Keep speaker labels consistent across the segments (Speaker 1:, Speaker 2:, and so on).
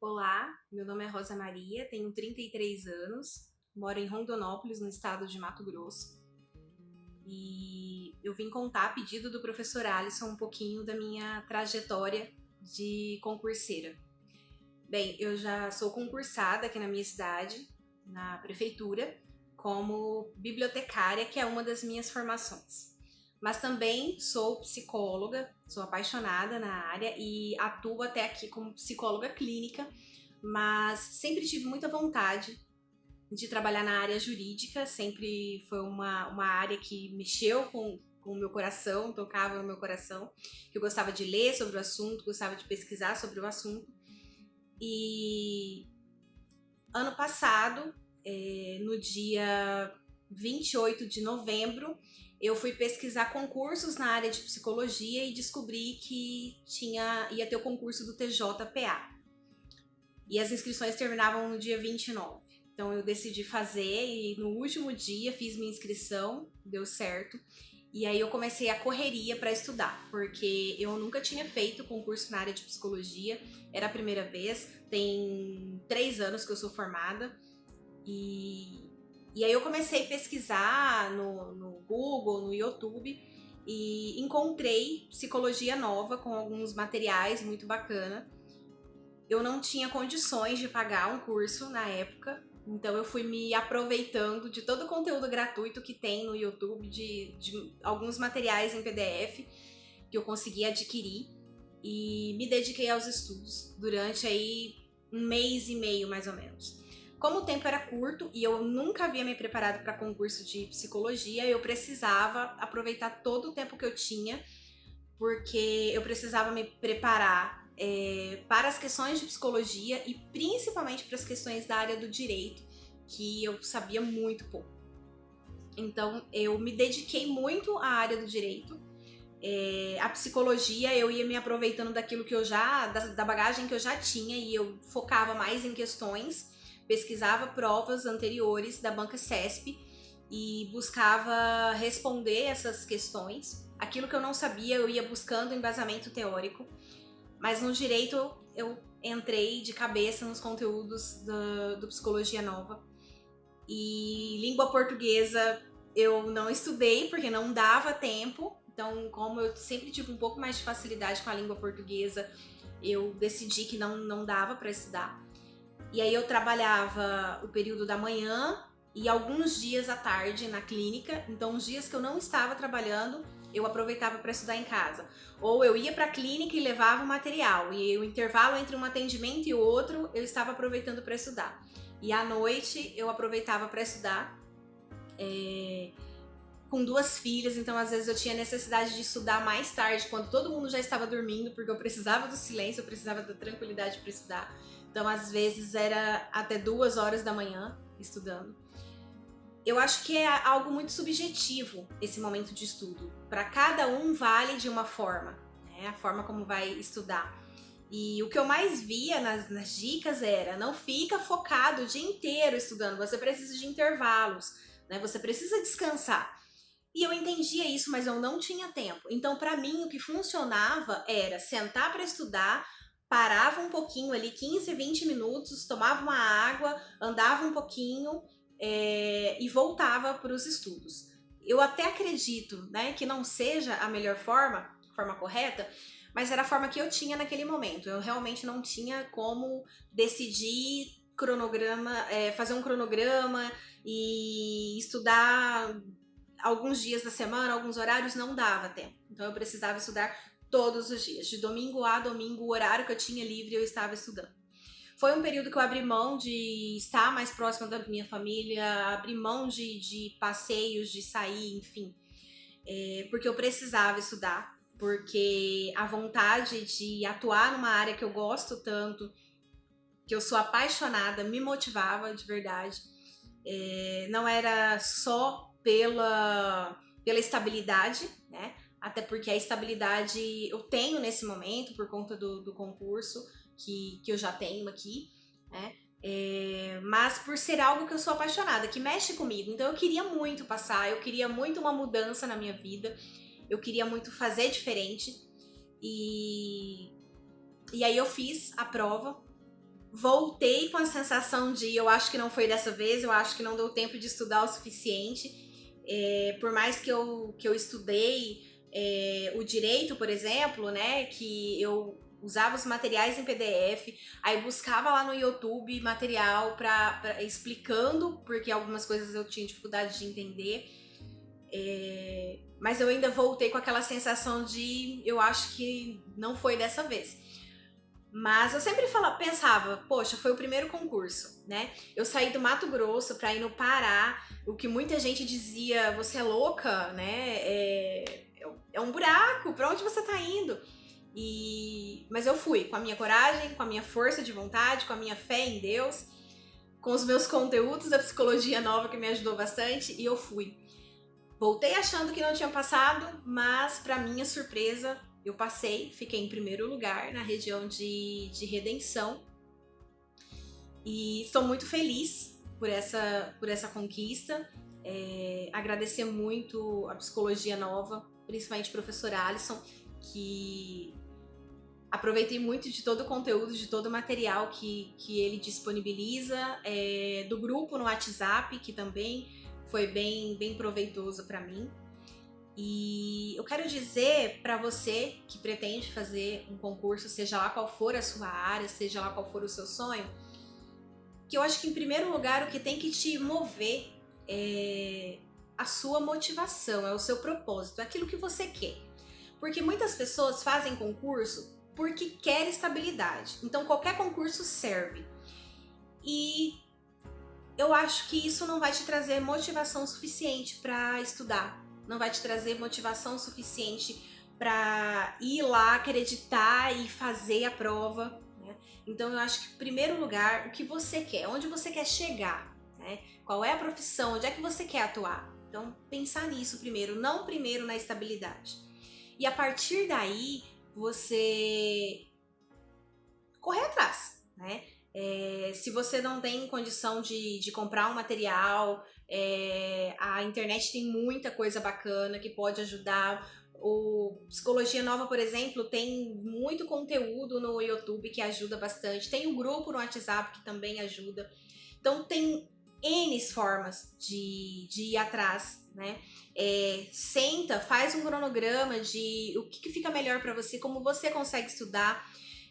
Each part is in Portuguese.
Speaker 1: Olá, meu nome é Rosa Maria, tenho 33 anos, moro em Rondonópolis, no estado de Mato Grosso. E eu vim contar, a pedido do professor Alisson, um pouquinho da minha trajetória de concurseira. Bem, eu já sou concursada aqui na minha cidade, na prefeitura, como bibliotecária, que é uma das minhas formações. Mas também sou psicóloga, sou apaixonada na área e atuo até aqui como psicóloga clínica, mas sempre tive muita vontade de trabalhar na área jurídica, sempre foi uma, uma área que mexeu com, com o meu coração, tocava no meu coração, que eu gostava de ler sobre o assunto, gostava de pesquisar sobre o assunto. E ano passado, é, no dia 28 de novembro, eu fui pesquisar concursos na área de psicologia e descobri que tinha ia ter o concurso do TJPA. E as inscrições terminavam no dia 29. Então eu decidi fazer e no último dia fiz minha inscrição, deu certo. E aí eu comecei a correria para estudar, porque eu nunca tinha feito concurso na área de psicologia, era a primeira vez, tem três anos que eu sou formada. E, e aí eu comecei a pesquisar no, no Google, no YouTube, e encontrei Psicologia Nova com alguns materiais muito bacana. Eu não tinha condições de pagar um curso na época, então eu fui me aproveitando de todo o conteúdo gratuito que tem no YouTube, de, de alguns materiais em PDF que eu consegui adquirir e me dediquei aos estudos durante aí um mês e meio mais ou menos. Como o tempo era curto e eu nunca havia me preparado para concurso de psicologia, eu precisava aproveitar todo o tempo que eu tinha, porque eu precisava me preparar é, para as questões de psicologia e principalmente para as questões da área do direito, que eu sabia muito pouco. Então eu me dediquei muito à área do direito. É, a psicologia eu ia me aproveitando daquilo que eu já, da, da bagagem que eu já tinha e eu focava mais em questões pesquisava provas anteriores da banca CESP e buscava responder essas questões. Aquilo que eu não sabia, eu ia buscando embasamento teórico, mas no direito eu entrei de cabeça nos conteúdos do, do Psicologia Nova. E língua portuguesa eu não estudei porque não dava tempo, então, como eu sempre tive um pouco mais de facilidade com a língua portuguesa, eu decidi que não, não dava para estudar. E aí eu trabalhava o período da manhã e alguns dias à tarde na clínica. Então, os dias que eu não estava trabalhando, eu aproveitava para estudar em casa. Ou eu ia para a clínica e levava o material. E o intervalo entre um atendimento e outro, eu estava aproveitando para estudar. E à noite eu aproveitava para estudar. É com duas filhas, então às vezes eu tinha necessidade de estudar mais tarde, quando todo mundo já estava dormindo, porque eu precisava do silêncio, eu precisava da tranquilidade para estudar. Então, às vezes, era até duas horas da manhã estudando. Eu acho que é algo muito subjetivo esse momento de estudo. Para cada um vale de uma forma, né? a forma como vai estudar. E o que eu mais via nas, nas dicas era: não fica focado o dia inteiro estudando, você precisa de intervalos, né? você precisa descansar. E eu entendia isso, mas eu não tinha tempo. Então, para mim, o que funcionava era sentar para estudar, parava um pouquinho ali, 15, 20 minutos, tomava uma água, andava um pouquinho é, e voltava para os estudos. Eu até acredito né, que não seja a melhor forma, forma correta, mas era a forma que eu tinha naquele momento. Eu realmente não tinha como decidir cronograma, é, fazer um cronograma e estudar alguns dias da semana, alguns horários, não dava tempo. Então eu precisava estudar todos os dias. De domingo a domingo, o horário que eu tinha livre, eu estava estudando. Foi um período que eu abri mão de estar mais próxima da minha família, abri mão de, de passeios, de sair, enfim. É, porque eu precisava estudar, porque a vontade de atuar numa área que eu gosto tanto, que eu sou apaixonada, me motivava de verdade. É, não era só pela, pela estabilidade, né? Até porque a estabilidade eu tenho nesse momento por conta do, do concurso que, que eu já tenho aqui, né? É, mas por ser algo que eu sou apaixonada, que mexe comigo. Então eu queria muito passar, eu queria muito uma mudança na minha vida, eu queria muito fazer diferente. E, e aí eu fiz a prova, voltei com a sensação de eu acho que não foi dessa vez, eu acho que não deu tempo de estudar o suficiente. É, por mais que eu, que eu estudei é, o direito, por exemplo, né, que eu usava os materiais em PDF, aí buscava lá no YouTube material para explicando, porque algumas coisas eu tinha dificuldade de entender. É, mas eu ainda voltei com aquela sensação de eu acho que não foi dessa vez. Mas eu sempre falava, pensava, poxa, foi o primeiro concurso, né? Eu saí do Mato Grosso para ir no Pará, o que muita gente dizia, você é louca, né? É, é um buraco, para onde você tá indo? E mas eu fui com a minha coragem, com a minha força de vontade, com a minha fé em Deus, com os meus conteúdos da psicologia nova que me ajudou bastante e eu fui. Voltei achando que não tinha passado, mas para minha surpresa, eu passei, fiquei em primeiro lugar na região de, de redenção. E estou muito feliz por essa, por essa conquista. É, agradecer muito a Psicologia Nova, principalmente professor Alisson, que aproveitei muito de todo o conteúdo, de todo o material que, que ele disponibiliza, é, do grupo no WhatsApp, que também foi bem, bem proveitoso para mim. E eu quero dizer para você que pretende fazer um concurso, seja lá qual for a sua área, seja lá qual for o seu sonho, que eu acho que em primeiro lugar o que tem que te mover é a sua motivação, é o seu propósito, é aquilo que você quer. Porque muitas pessoas fazem concurso porque quer estabilidade. Então qualquer concurso serve. E eu acho que isso não vai te trazer motivação suficiente para estudar, não vai te trazer motivação suficiente para ir lá, acreditar e fazer a prova. Né? Então eu acho que, em primeiro lugar, o que você quer, onde você quer chegar, né? qual é a profissão, onde é que você quer atuar. Então pensar nisso primeiro, não primeiro na estabilidade. E a partir daí você correr atrás, né? É, se você não tem condição de, de comprar um material, é, a internet tem muita coisa bacana que pode ajudar. O Psicologia Nova, por exemplo, tem muito conteúdo no YouTube que ajuda bastante. Tem um grupo no WhatsApp que também ajuda. Então tem N formas de, de ir atrás, né? É, senta, faz um cronograma de o que, que fica melhor para você, como você consegue estudar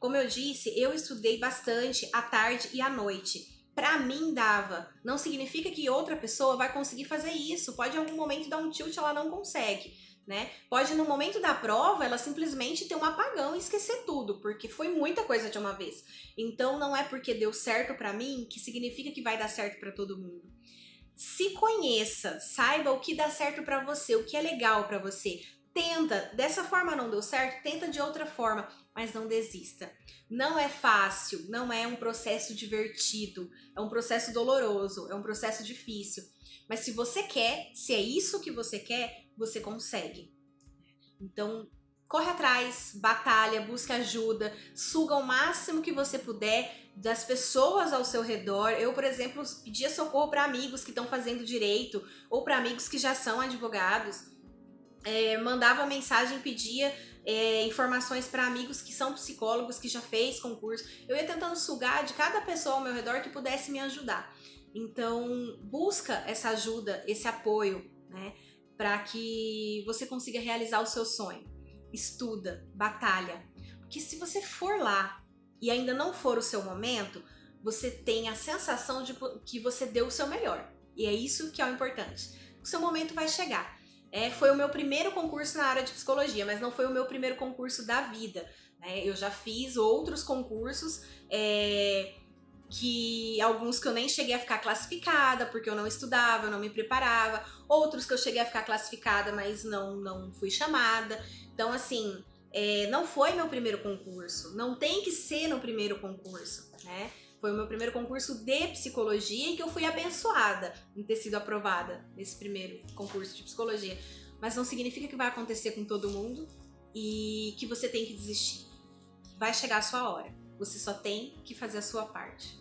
Speaker 1: como eu disse, eu estudei bastante à tarde e à noite. Para mim dava. Não significa que outra pessoa vai conseguir fazer isso. Pode em algum momento dar um tilt, ela não consegue. Né? Pode no momento da prova ela simplesmente ter um apagão e esquecer tudo, porque foi muita coisa de uma vez. Então não é porque deu certo para mim que significa que vai dar certo para todo mundo. Se conheça, saiba o que dá certo para você, o que é legal para você. Tenta, dessa forma não deu certo, tenta de outra forma mas não desista. Não é fácil, não é um processo divertido, é um processo doloroso, é um processo difícil. Mas se você quer, se é isso que você quer, você consegue. Então, corre atrás, batalha, busca ajuda, suga o máximo que você puder das pessoas ao seu redor. Eu, por exemplo, pedia socorro para amigos que estão fazendo direito ou para amigos que já são advogados. É, mandava mensagem, pedia é, informações para amigos que são psicólogos, que já fez concurso. Eu ia tentando sugar de cada pessoa ao meu redor que pudesse me ajudar. Então, busca essa ajuda, esse apoio, né? Para que você consiga realizar o seu sonho. Estuda, batalha. Porque se você for lá e ainda não for o seu momento, você tem a sensação de que você deu o seu melhor. E é isso que é o importante. O seu momento vai chegar. É, foi o meu primeiro concurso na área de psicologia, mas não foi o meu primeiro concurso da vida. Né? Eu já fiz outros concursos, é, que alguns que eu nem cheguei a ficar classificada, porque eu não estudava, eu não me preparava, outros que eu cheguei a ficar classificada, mas não, não fui chamada. Então, assim, é, não foi meu primeiro concurso, não tem que ser no primeiro concurso, né? Foi o meu primeiro concurso de psicologia e que eu fui abençoada em ter sido aprovada nesse primeiro concurso de psicologia. Mas não significa que vai acontecer com todo mundo e que você tem que desistir. Vai chegar a sua hora. Você só tem que fazer a sua parte.